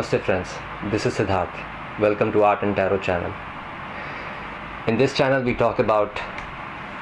Namaste friends, this is Siddharth. Welcome to Art and Tarot channel. In this channel we talk about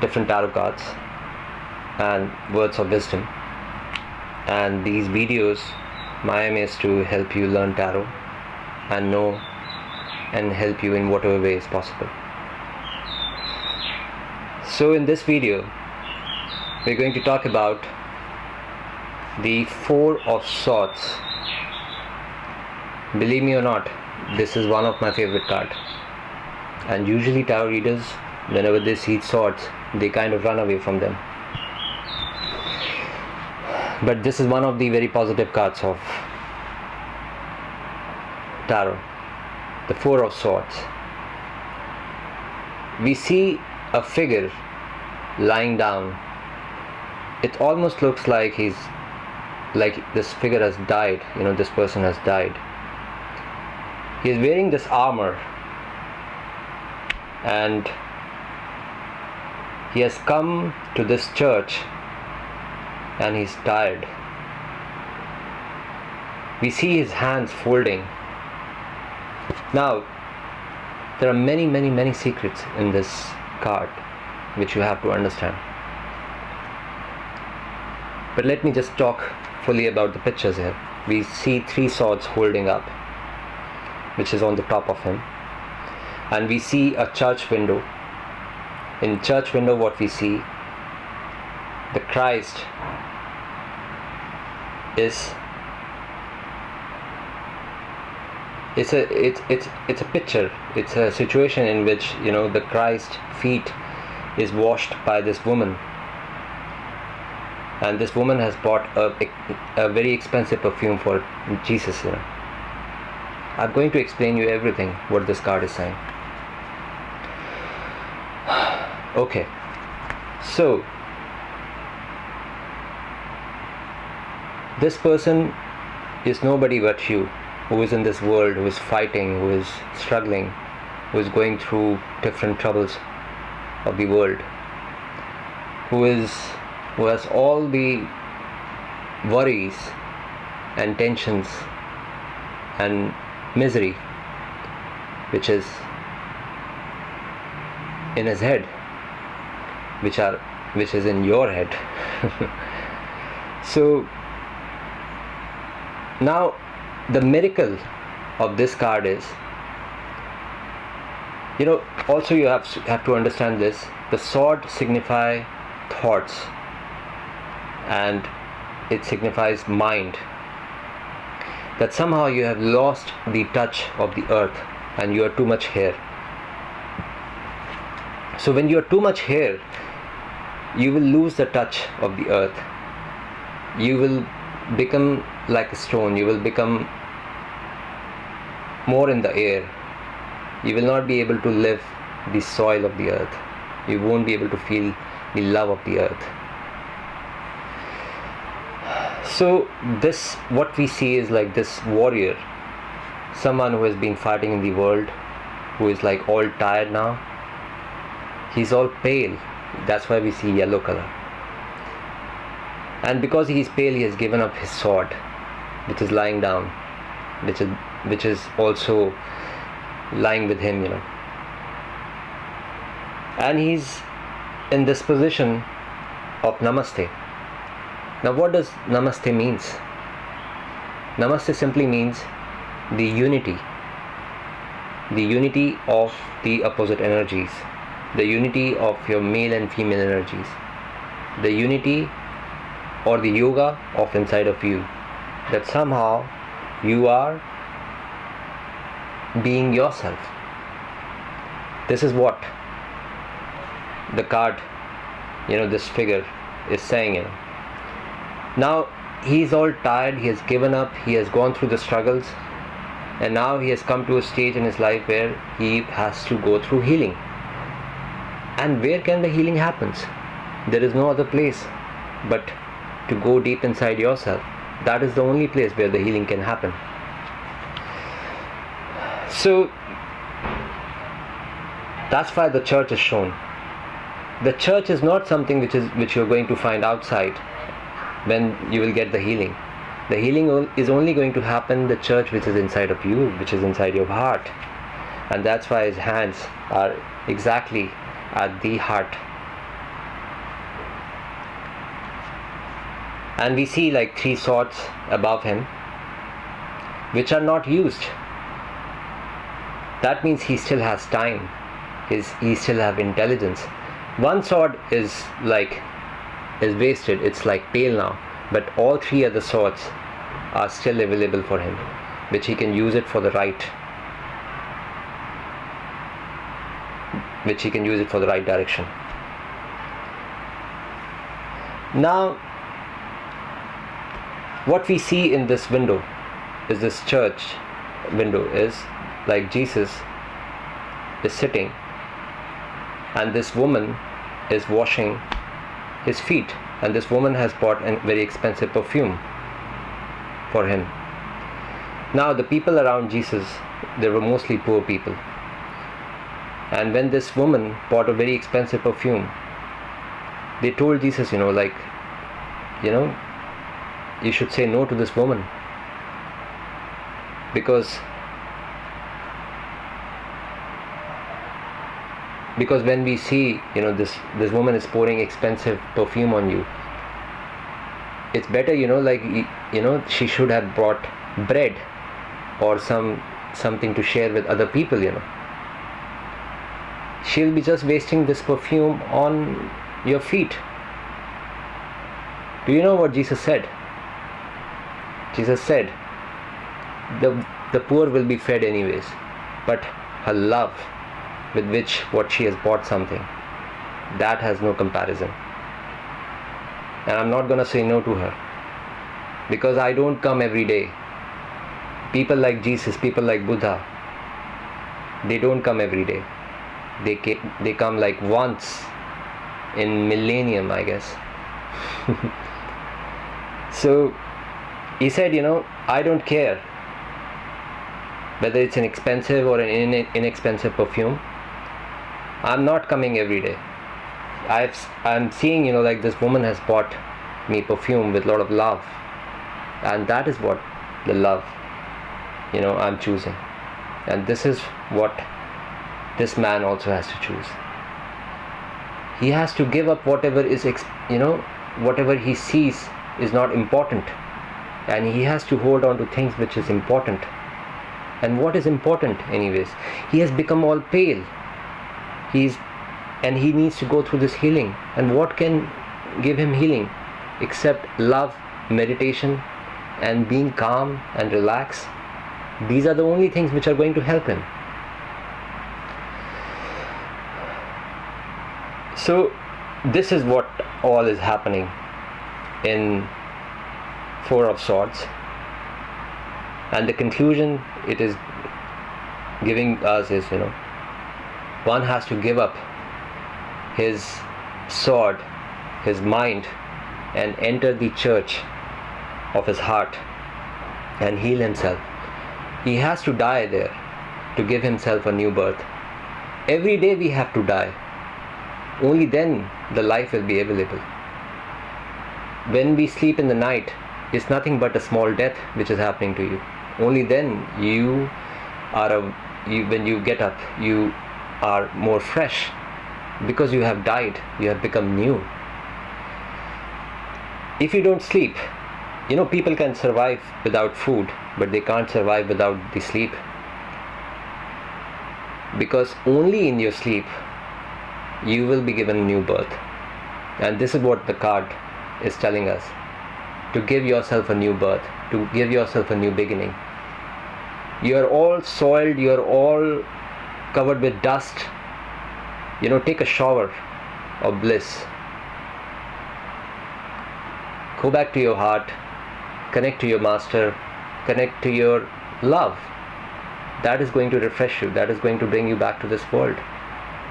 different tarot cards and words of wisdom. And these videos, my aim is to help you learn tarot and know and help you in whatever way is possible. So in this video, we're going to talk about the Four of Swords Believe me or not, this is one of my favorite cards. And usually tarot readers, whenever they see swords, they kind of run away from them. But this is one of the very positive cards of tarot. The Four of Swords. We see a figure lying down. It almost looks like he's like this figure has died, you know, this person has died he is wearing this armor and he has come to this church and he's tired. We see his hands folding. Now, there are many, many, many secrets in this card which you have to understand. But let me just talk fully about the pictures here. We see three swords holding up which is on the top of him. And we see a church window. In church window what we see the Christ is it's a it's it's it's a picture. It's a situation in which you know the Christ feet is washed by this woman. And this woman has bought a, a very expensive perfume for Jesus you know I'm going to explain you everything what this card is saying. okay, so this person is nobody but you who is in this world, who is fighting, who is struggling, who is going through different troubles of the world, who is who has all the worries and tensions and misery which is in his head which are which is in your head. So now the miracle of this card is you know also you have have to understand this the sword signify thoughts and it signifies mind that somehow you have lost the touch of the earth and you are too much here. So when you are too much here, you will lose the touch of the earth. You will become like a stone. You will become more in the air. You will not be able to live the soil of the earth. You won't be able to feel the love of the earth so this what we see is like this warrior. Someone who has been fighting in the world who is like all tired now. He's all pale. That's why we see yellow color. And because he is pale he has given up his sword which is lying down which is which is also lying with him you know. And he's in this position of namaste now, what does Namaste means? Namaste simply means the unity, the unity of the opposite energies, the unity of your male and female energies, the unity or the yoga of inside of you, that somehow you are being yourself. This is what the card, you know, this figure is saying, you know now he's all tired, he has given up, he has gone through the struggles, and now he has come to a stage in his life where he has to go through healing. And where can the healing happens? There is no other place but to go deep inside yourself. That is the only place where the healing can happen. So that's why the church is shown. The church is not something which is which you're going to find outside when you will get the healing. the healing is only going to happen the church which is inside of you which is inside your heart. And that's why his hands are exactly at the heart. And we see like three swords above him which are not used. That means he still has time. His, he still have intelligence. One sword is like is wasted. It's like pale now. But all three other swords are still available for him which he can use it for the right which he can use it for the right direction. Now what we see in this window is this church window is like Jesus is sitting and this woman is washing his feet and this woman has bought a very expensive perfume for him. Now the people around Jesus they were mostly poor people. And when this woman bought a very expensive perfume they told Jesus you know like you know you should say no to this woman. Because because when we see you know this this woman is pouring expensive perfume on you it's better you know like you know she should have brought bread or some something to share with other people you know. She'll be just wasting this perfume on your feet. Do you know what jesus said? Jesus said, the, the poor will be fed anyways, but her love with which what she has bought something, that has no comparison. And I'm not gonna say no to her because I don't come every day. People like Jesus, people like Buddha, they don't come every day. They they come like once in millennium, I guess. so he said, you know, I don't care whether it's an expensive or an inexpensive perfume. I'm not coming every day. I've, I'm seeing, you know, like this woman has bought me perfume with a lot of love. And that is what the love, you know, I'm choosing. And this is what this man also has to choose. He has to give up whatever is, you know, whatever he sees is not important and he has to hold on to things which is important and what is important anyways he has become all pale he's and he needs to go through this healing. And what can give him healing? Except love meditation and being calm and relaxed. These are the only things which are going to help him. So this is what all is happening in four of swords. And the conclusion it is giving us is you know one has to give up his sword his mind and enter the church of his heart and heal himself. He has to die there to give himself a new birth. Every day we have to die. Only then the life will be available. When we sleep in the night it's nothing but a small death which is happening to you. Only then you are a you, when you get up you are more fresh. Because you have died you have become new. If you don't sleep you know people can survive without food but they can't survive without the sleep. Because only in your sleep you will be given new birth. And this is what the card is telling us. To give yourself a new birth, to give yourself a new beginning. You are all soiled, you are all covered with dust. You know, take a shower of bliss. Go back to your heart, connect to your master, connect to your love. That is going to refresh you, that is going to bring you back to this world.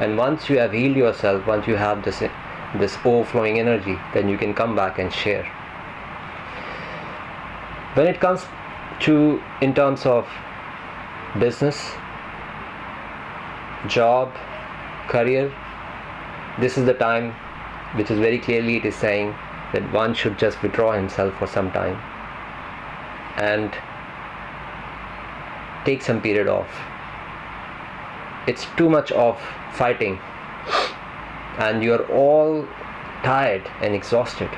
And once you have healed yourself, once you have this this overflowing energy, then you can come back and share when it comes to in terms of business job career this is the time which is very clearly it is saying that one should just withdraw himself for some time and take some period off. It's too much of fighting and you're all tired and exhausted.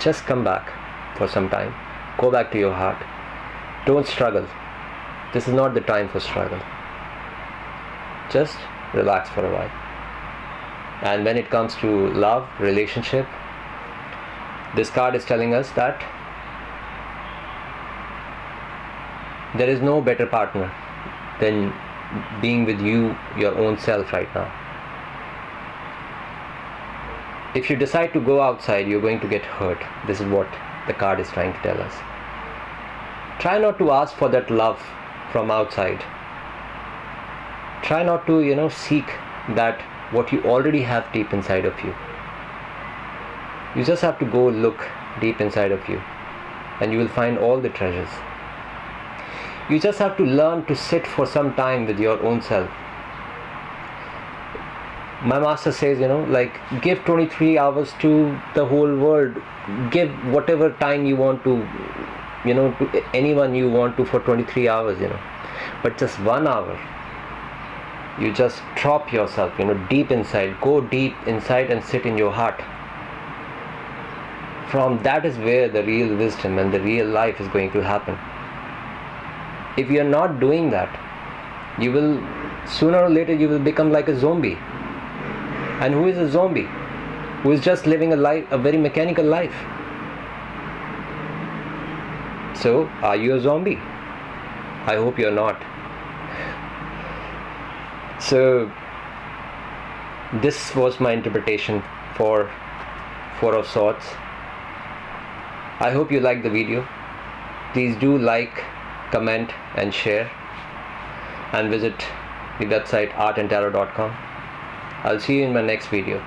Just come back for some time. Go back to your heart. Don't struggle. This is not the time for struggle just relax for a while. And when it comes to love relationship this card is telling us that there is no better partner than being with you your own self right now. If you decide to go outside you're going to get hurt. This is what the card is trying to tell us. Try not to ask for that love from outside try not to you know seek that what you already have deep inside of you. You just have to go look deep inside of you and you will find all the treasures. You just have to learn to sit for some time with your own self. My master says you know like give 23 hours to the whole world. Give whatever time you want to you know to anyone you want to for 23 hours you know. But just one hour you just drop yourself you know deep inside. Go deep inside and sit in your heart. From that is where the real wisdom and the real life is going to happen. If you are not doing that you will sooner or later you will become like a zombie. And who is a zombie? Who is just living a life a very mechanical life? So are you a zombie? I hope you're not so this was my interpretation for four of swords i hope you liked the video. Please do like comment and share. And visit the website artandtarot.com I'll see you in my next video.